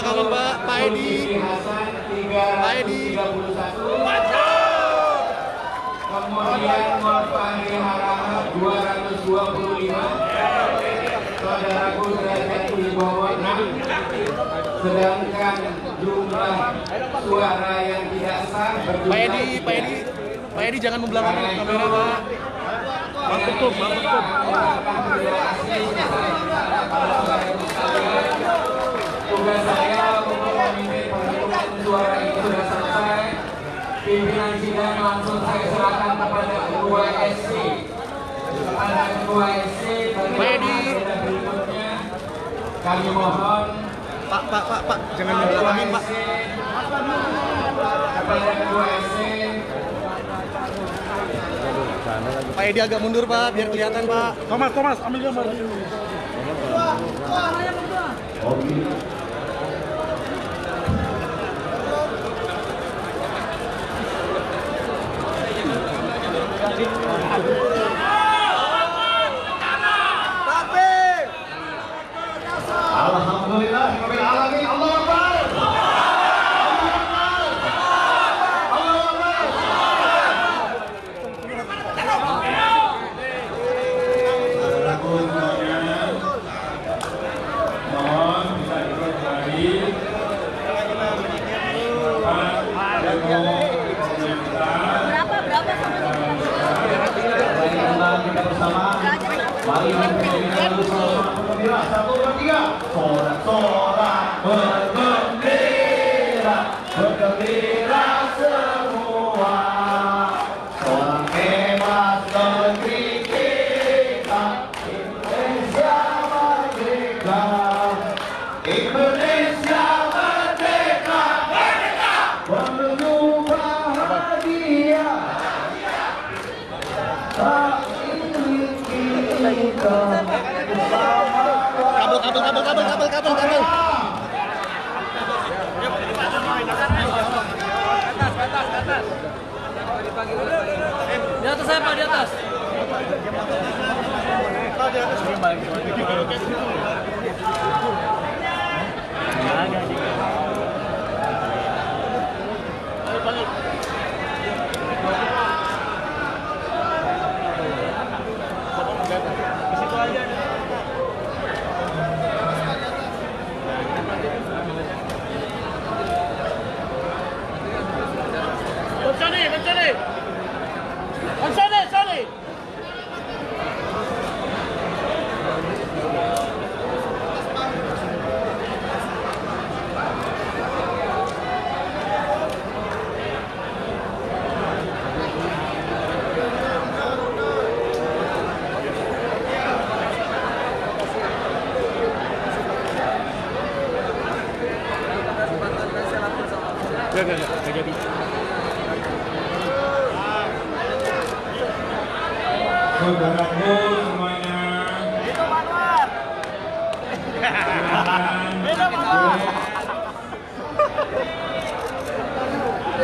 Jangan belakangan Pak, Pak Edi. Hasan Pak Edi. 331 kemudian Morfani Harahap 225 saudaraku derajat Wibowo 6 sedangkan jumlah suara yang tidak sah berjumlah Pak Edi, Pak Edi, Pak Edi jangan membelakangi kamera Pak. Bang tutup, bang tutup. Tugas saya untuk memimpin penghitungan suara itu sudah selesai. Pimpinan sidang langsung saya serahkan kepada Ketua SC. Kepada Ketua SC Pak Edi. agenda berikutnya kami mohon Pak, Pak, Pak, Pak, jangan membelakangi Pak. kepada Ketua SC Pak Edi agak mundur Pak, biar kelihatan Pak. Thomas, Thomas, ambil gambar. Alhamdulillah, Gracias. Di atas saya Pak, di atas. Mencari,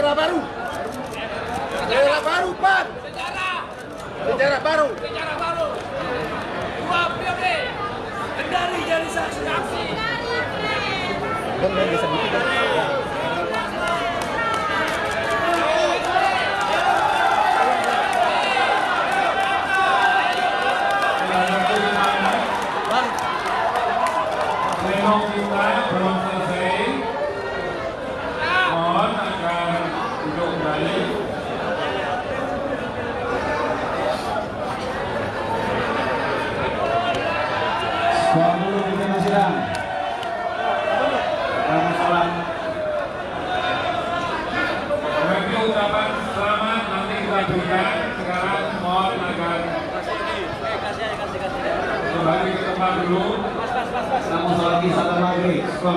Daerah baru. Daerah baru, Pak. Sejarah baru. Sejarah baru. Dua periode. Kendari jadi saksi aksi. Saudaraku semuanya. Bang, Pleno kita belum selesai. Mohon agar duduk kembali. Suami pimpinan sidang. Kami salam Bagi ucapan selamat nanti kita berikan. Sekarang mohon agar kembali ke tempat dulu. namun lagi sabar lagi. Skor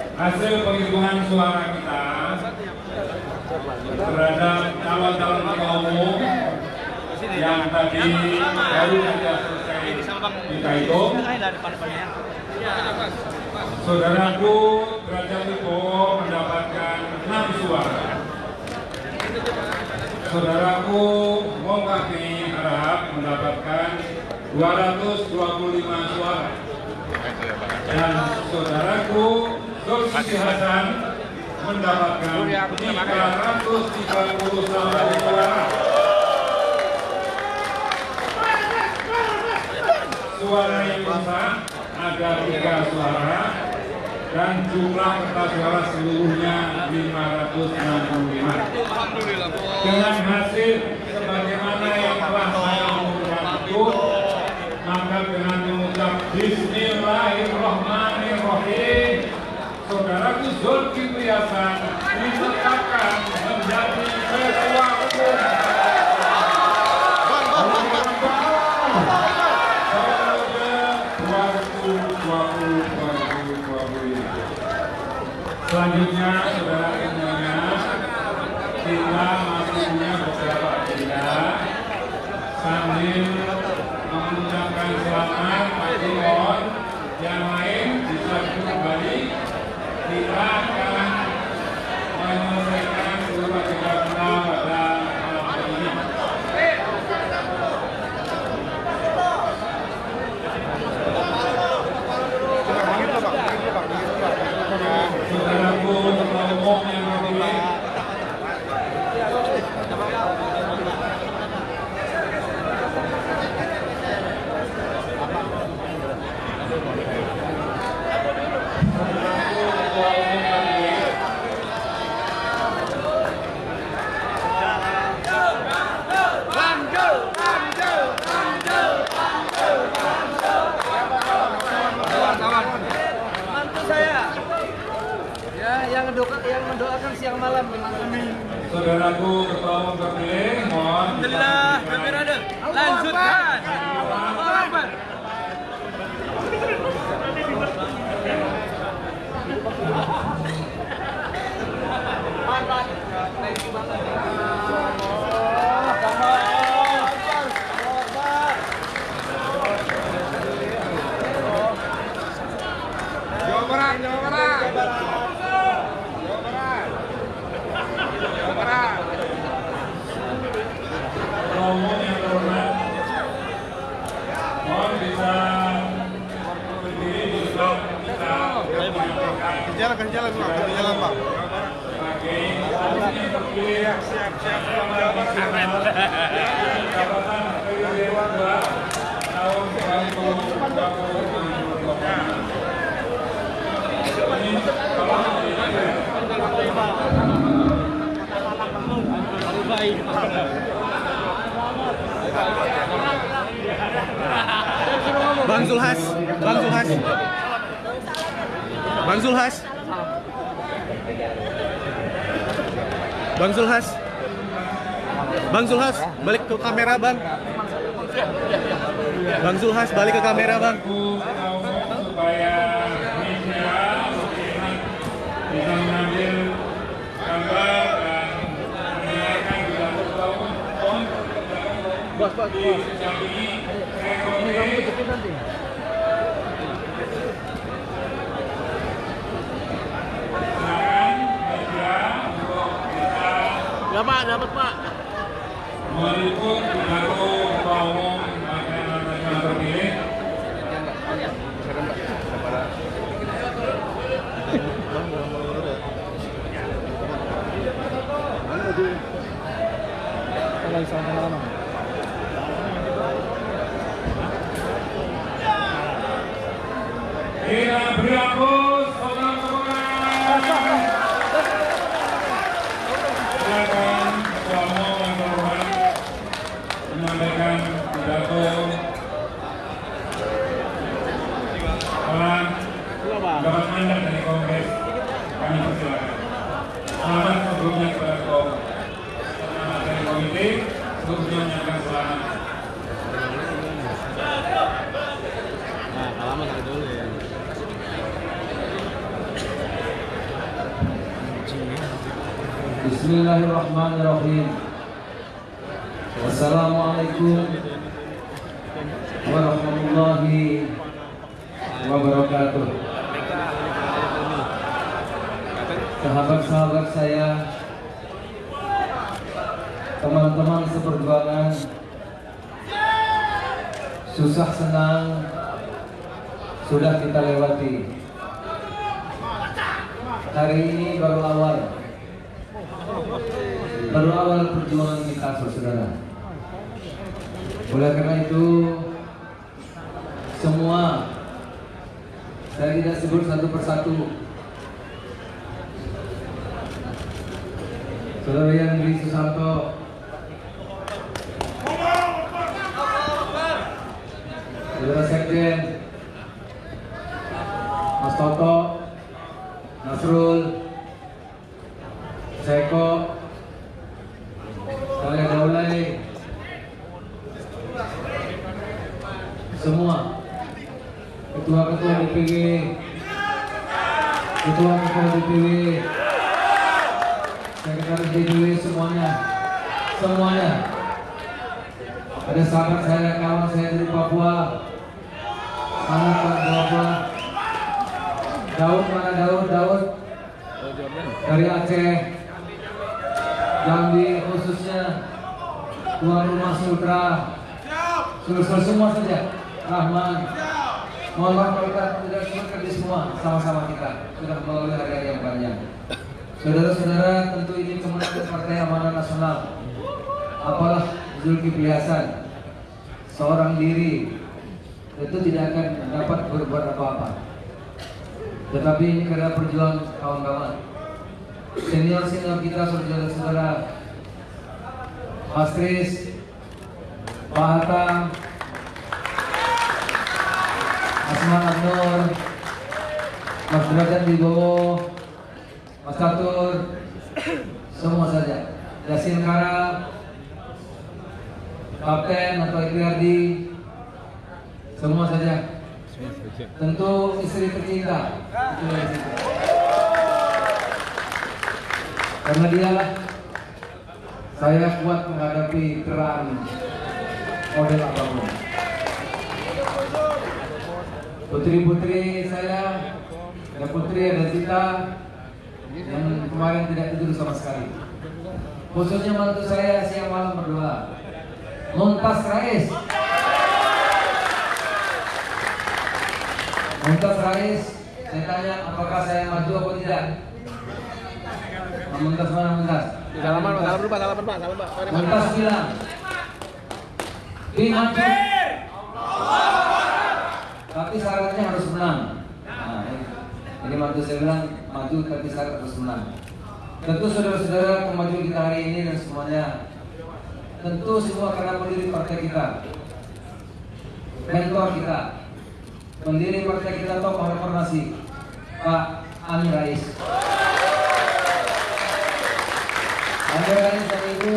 hasil penghitungan suara kita terhadap calon-calon ketua umum yang tadi baru saja selesai kita hitung. Saudaraku Derajat Wibowo mendapatkan 6 suara. Saudaraku Mongkaki Harap mendapatkan 225 suara. Dan saudaraku Zulkifli Hasan mendapatkan 331 suara. Suara yang sah ada tiga suara dan jumlah kertas suara seluruhnya 565. Dengan hasil sebagaimana yang telah saya umumkan itu, maka dengan mengucap Bismillahirrahmanirrahim, saudaraku Zulkifli Hasan ditetapkan menjadi ketua umum Selanjutnya, saudara semuanya, kita masih punya beberapa agenda sambil mengucapkan selamat bagi mohon yang lain bisa duduk kembali. Kita akan menyelesaikan seluruh agenda kita pada malam hari ini. Saudaraku ketua umum yang terpilih, saudaraku ketua umum terpilih, Mantu saya. Ya, yang mendoakan yang mendoakan siang malam saudaraku ketua umum terpilih, mohon Alhamdulillah, kamera ada. Lanjutkan. Allahu Akbar. Jawa Barat, Jawa Barat. Jawa Barat. Ketua umum yang terhormat, mohon bisa berdiri di depan kita menyampaikan Jalan ke jalan Pak, ke jalan Pak. sebagai ini terpilih siap-siap jabatan periode kedua tahun 2020. Ini tolong dijaga. Bang Zulhas, Bang Zulhas. Bang Zulhas. Bang Zulhas. Bang Zulhas, balik ke kamera, Bang. Bang Zulhas, balik ke kamera, Bang. Supaya bisa mengambil gambar dan Bos, bos, sejak ini kamu nanti. silakan media untuk bisa Pak, dapat Pak. Amanat Nasional terpilih Kita beri aplaus saudara semuanya. Silakan ketua umum yang terhormat. Bismillahirrahmanirrahim. Assalamualaikum warahmatullahi wabarakatuh. Sahabat-sahabat saya, teman-teman seperjuangan, susah senang sudah kita lewati. Hari ini baru awal. Baru awal perjuangan kita saudara. Oleh karena itu semua saya tidak sebut satu persatu. Saudara yang Susanto saudara Sekjen Mas Toto Nasrul Seko saya Daulay semua. Ketua-ketua DPW ketua-ketua DPW sekretaris DPW semuanya. Semuanya. Ada sahabat saya kawan saya dari Papua sangat Pak Papua Daud mana Daud Daud dari Aceh Jambi khususnya tuan rumah Sultra Sultra semua saja. Rahman. Mohon maaf kalau kita tidak sebutkan di semua sama-sama kita. Sudah melalui hari-hari yang panjang. Saudara-saudara tentu ini kemenangan Partai Amanah Nasional. Apalah Zulkifli Hasan? Seorang diri itu tidak akan dapat berbuat apa-apa. Tetapi ini karena perjuangan kawan-kawan. Senior-senior kita saudara-saudara Mas Kris Pak Hatta Asman Abnur Mas Derajat Wibowo Mas Catur semua saja. Yasin Kara Kapten atau Ikriardi semua saja. Tentu istri tercinta. Karena dialah saya kuat menghadapi terang model apa pun putri-putri saya ada putri ada Zita yang kemarin tidak tidur sama sekali. Khususnya mantu saya siang malam berdoa. Muntas Rais Muntas Rais saya tanya apakah saya maju atau tidak? Muntas mana dulu Pak, salaman Pak, salam Pak. Mari, Pak. Muntas bilang dimaju tapi syaratnya harus menang. Nah, ini. jadi mantu saya bilang maju tapi syarat harus menang. Tentu saudara-saudara kemajuan kita hari ini dan semuanya. Tentu semua karena pendiri partai kita. Mentor kita pendiri partai kita tokoh reformasi Pak Amin Rais. Amin Rais dan Ibu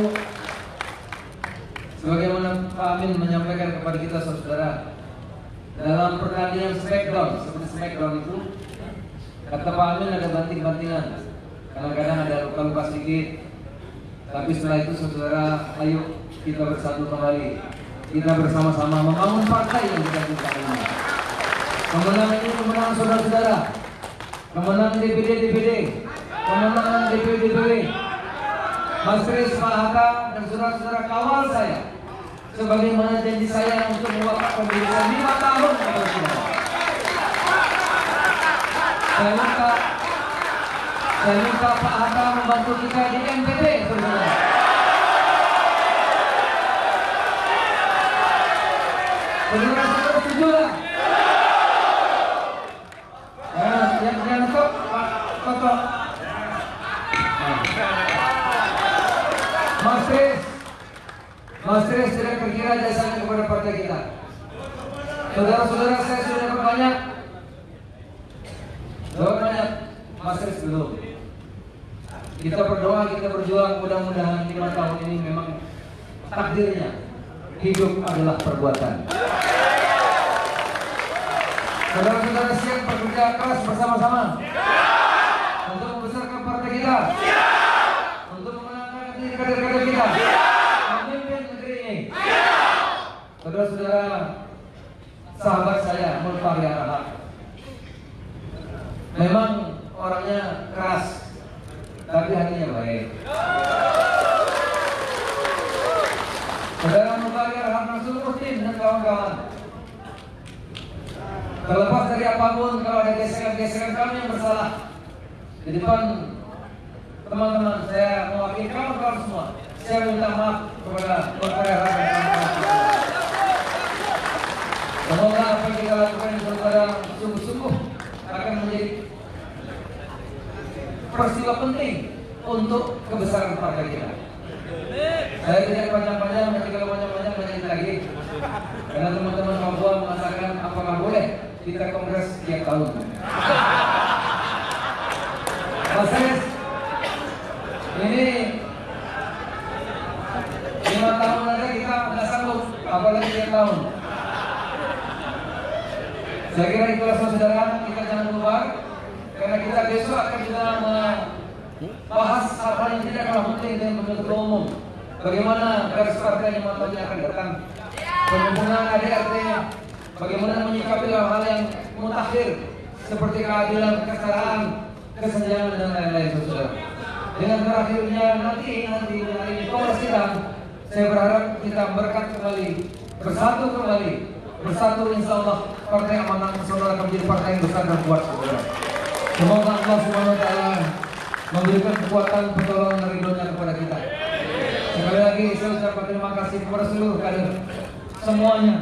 Sebagaimana Pak Amin menyampaikan kepada kita saudara dalam pertandingan Smackdown seperti Smackdown itu kata Pak Amin ada banting-bantingan. Kadang-kadang ada luka-luka sedikit. Tapi setelah itu saudara ayo kita bersatu kembali. Kita bersama-sama membangun partai yang kita cinta ini kemenangan ini kemenangan saudara-saudara kemenangan DPD DPD kemenangan DPD DPD Mas Kris, Pak Hatta, dan saudara-saudara kawal saya sebagaimana janji saya untuk mewakafkan diri saya lima tahun kepada saudara. Saya minta saya minta Pak Hatta membantu kita di NPT, saudara. Saudara-saudara setuju lah? Ya, yang yang stop, Pak Toto. Mas Kris, Mas Kris tidak jasanya kepada partai kita. Saudara-saudara saya sudah dapat banyak. Dapat banyak. Mas Kris belum. Kita berdoa, kita berjuang mudah-mudahan lima tahun ini memang takdirnya hidup adalah perbuatan. Saudara-saudara siap bekerja keras bersama-sama untuk membesarkan partai kita, untuk kader-kader kita? Memimpin negeri ini. Saudara-saudara, sahabat saya Mulfari Arahak. Memang orangnya keras, tapi hatinya baik. Saudara Mulfari Arahak Rasul Muhsin dan kawan-kawan. Terlepas dari apa pun, kalau ada gesekan-gesekan kami yang bersalah di depan teman-teman saya mewakili kawan-kawan semua. Saya minta maaf kepada Mulfari kawan-kawan. Semoga apa yang kita lakukan ini saudara sungguh-sungguh akan menjadi peristiwa penting untuk kebesaran partai kita. Saya tidak panjang-panjang, nanti kalau panjang-panjang banyak lagi. Karena teman-teman Papua mengatakan apakah boleh kita kongres tiap tahun. Mas Anies, ini lima tahun aja kita nggak sanggup, apalagi tiap tahun. Saya kira itulah saudara kita jangan lupa karena kita besok akan juga membahas hal-hal yang penting dengan penuntut umum. Bagaimana garis partai yang akan datang, pembangunan ADRT, bagaimana menyikapi hal-hal yang mutakhir seperti keadilan, kesetaraan, kesenjangan dan lain-lain saudara. Dengan terakhirnya nanti nanti hari ini kongres sidang, saya berharap kita berkat kembali, bersatu kembali, bersatu insya Allah partai amanah nasional akan menjadi partai yang besar dan kuat saudara. Semoga Allah Subhanahu wa taala memberikan kekuatan pertolongan ridhonya kepada kita. Sekali lagi saya ucapkan terima kasih kepada seluruh kader semuanya.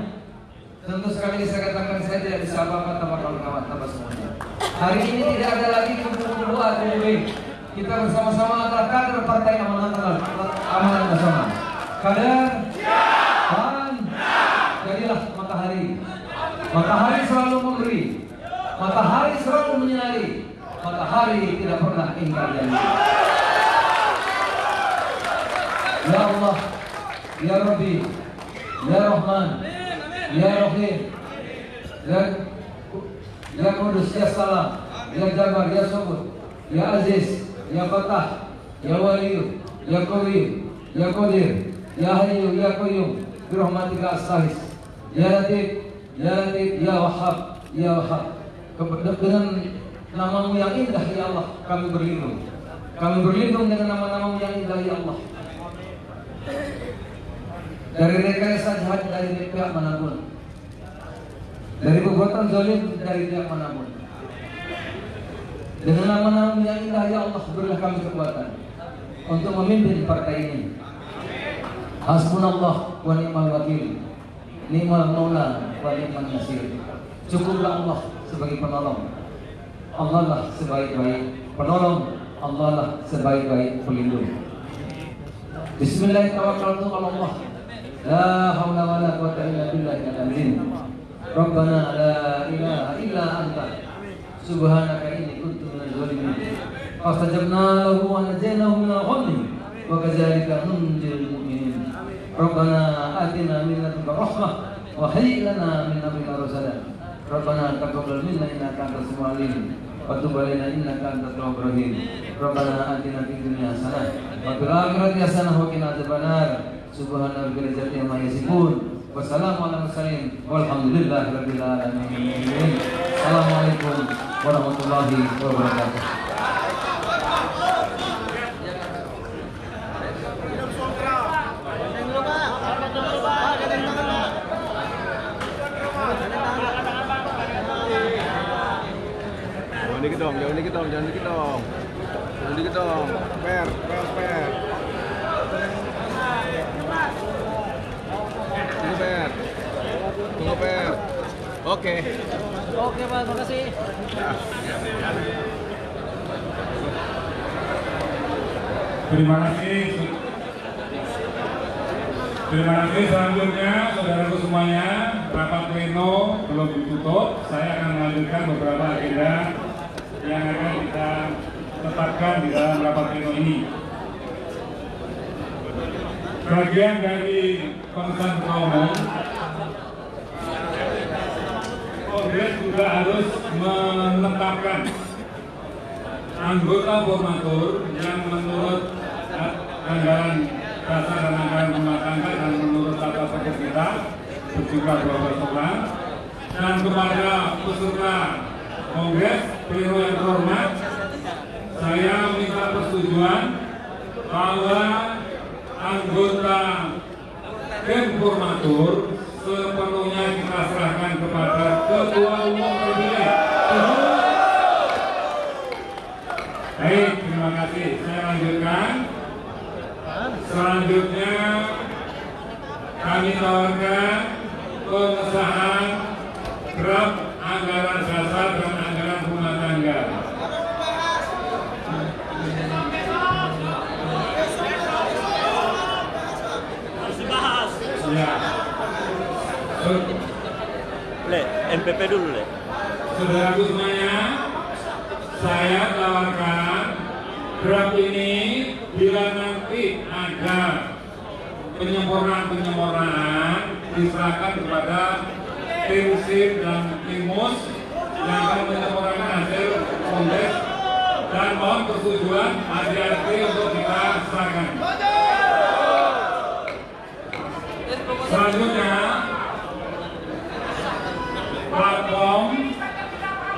Tentu sekali lagi saya katakan saya tidak bisa apa-apa tanpa kawan-kawan tanpa semuanya. Hari ini tidak ada lagi B. Kita bersama-sama adalah kader partai amanah amanah nasional. Kader dan jadilah matahari. Matahari selalu memberi. Matahari selalu menyinari. Matahari tidak pernah ingkar janji. Ya Allah, Ya Rabbi, Ya Rahman, Ya Rahim, Ya Ya Kudus, Ya Salam, Ya Jabar, Ya Subur, Ya Aziz, Ya Fatah, Ya Waliyu, Ya Qawi, Ya Qadir, Ya Hayyu, Ya Qayyum, Birahmatika As-Sahis, Ya Latif, Ya Latif, Ya Wahhab, Ya Wahhab. Dengan namamu yang indah ya Allah kami berlindung. Kami berlindung dengan nama-namamu yang indah ya Allah. Dari rekayasa jahat dari pihak mana pun. Dari perbuatan zalim dari pihak mana pun. Dengan nama-namamu yang indah ya Allah berilah kami kekuatan untuk memimpin partai ini. Hasbunallah wa ni'mal wakil. Ni'mal maula wa ni'mal nasir. Cukuplah Allah sebagai penolong. Allah lah sebaik-baik penolong. Allah lah sebaik-baik pelindung. Bismillahirrahmanirrahim. La wa la quwwata illa. Rabbana la ilaha illa anta. Subhanaka inni kuntu minadh dhalimin. Fastajabna lahu wa najaynahu ghammi wa kadzalika nunjil mu'minin. Rabbana atina min ladunka rahmah wa hayyi lana min amrina. Rabbana taqabbal minna innaka antas samiul wa tub alaina innaka antat tawwabur rahim. Rabbana atina fid dunya hasanah wa fil akhirati hasanah wa qina adzabannar. Subhana rabbika izzati amma yasifun. Assalamualaikum warahmatullahi wabarakatuh. Dong, jangan dikit dong, jangan dikit dong. Per, per, per. Tunggu per. Tunggu per. Oke. Oke Pak, makasih. Terima kasih. Terima kasih selanjutnya saudaraku semuanya rapat pleno belum ditutup saya akan melanjutkan beberapa agenda yang akan kita tetapkan di dalam rapat pleno ini. Bagian dari ketua umum Kongres juga harus menetapkan anggota formatur yang menurut anggaran dasar dan anggaran rumah tangga dan menurut tata tertib kita berjumlah 12 orang. Dan kepada peserta kongres Pleno yang terhormat saya minta persetujuan bahwa anggota Informatur sepenuhnya kita serahkan kepada Ketua Umum terpilih. Baik, terima kasih. Saya lanjutkan. Selanjutnya kami tawarkan pengesahan draft anggaran dasar dan NPP dulu le. Saudaraku semuanya, saya tawarkan draft ini bila nanti ada penyempurnaan-penyempurnaan diserahkan kepada tim SIP dan timus yang akan menyempurnakan hasil kongres dan mohon persetujuan ADRT untuk kita serahkan. Selanjutnya,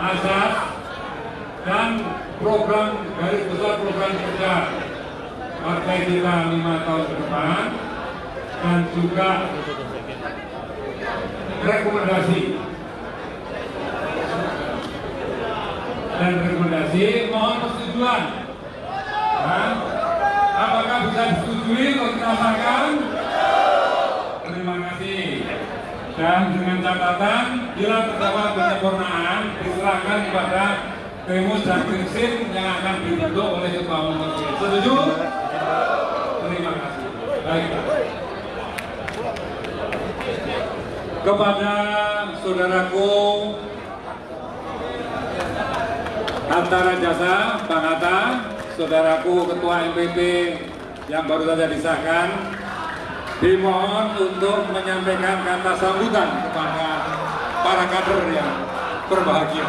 asas, dan program garis besar program kerja partai kita lima tahun ke depan dan juga rekomendasi. Dan rekomendasi mohon persetujuan. Dan apakah bisa disetujui untuk kita sahkan? Terima kasih. Dan dengan catatan, bila terdapat penyempurnaan, diserahkan kepada Demus dan Prinsip yang akan dibentuk oleh Ketua Umum terpilih. Setuju? Terima kasih. Baik. Kepada saudaraku Antara Jasa, Bang Hatta, saudaraku Ketua MPP yang baru saja disahkan, dimohon untuk menyampaikan kata sambutan kepada para kader yang berbahagia.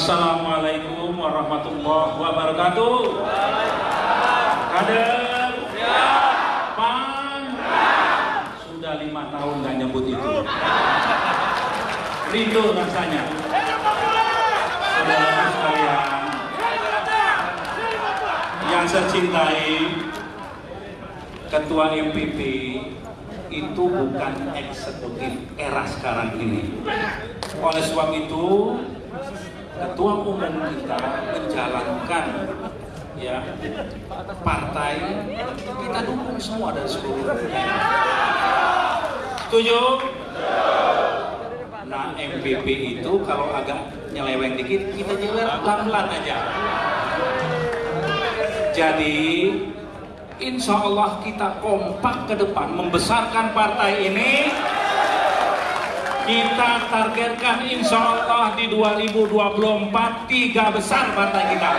Assalamualaikum warahmatullahi wabarakatuh. Kader, pan, sudah lima tahun nggak nyebut itu. Rindu rasanya. Yang saya cintai, Ketua MPP itu bukan eksekutif era sekarang ini. Oleh sebab itu, ketua umum kita menjalankan ya partai kita dukung semua dari seluruh dunia. Setuju? Nah MPP itu kalau agak nyeleweng dikit kita jewer pelan-pelan aja. Jadi Insya Allah kita kompak ke depan membesarkan partai ini kita targetkan insya Allah di 2024 tiga besar partai kita.